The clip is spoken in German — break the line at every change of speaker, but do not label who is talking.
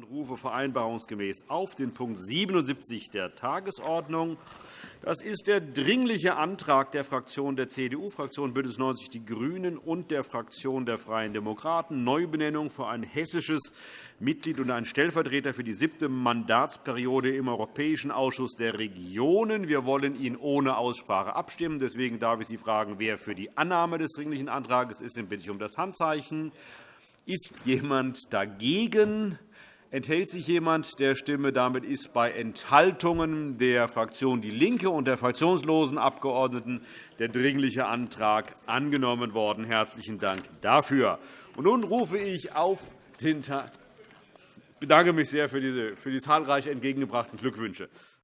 und rufe vereinbarungsgemäß auf den Punkt 77 der Tagesordnung. Das ist der Dringliche Antrag der Fraktion der CDU-Fraktion BÜNDNIS 90 die GRÜNEN und der Fraktion der Freien Demokraten Neubenennung für ein hessisches Mitglied und einen Stellvertreter für die siebte Mandatsperiode im Europäischen Ausschuss der Regionen. Wir wollen ihn ohne Aussprache abstimmen. Deswegen darf ich Sie fragen, wer für die Annahme des Dringlichen Antrags ist. Dann bitte ich um das Handzeichen. Ist jemand dagegen? Enthält sich jemand der Stimme? Damit ist bei Enthaltungen der Fraktion DIE LINKE und der fraktionslosen Abgeordneten der Dringliche Antrag angenommen worden. Herzlichen Dank dafür. Und nun rufe ich auf den. Ich bedanke mich sehr für die, für die zahlreich entgegengebrachten Glückwünsche.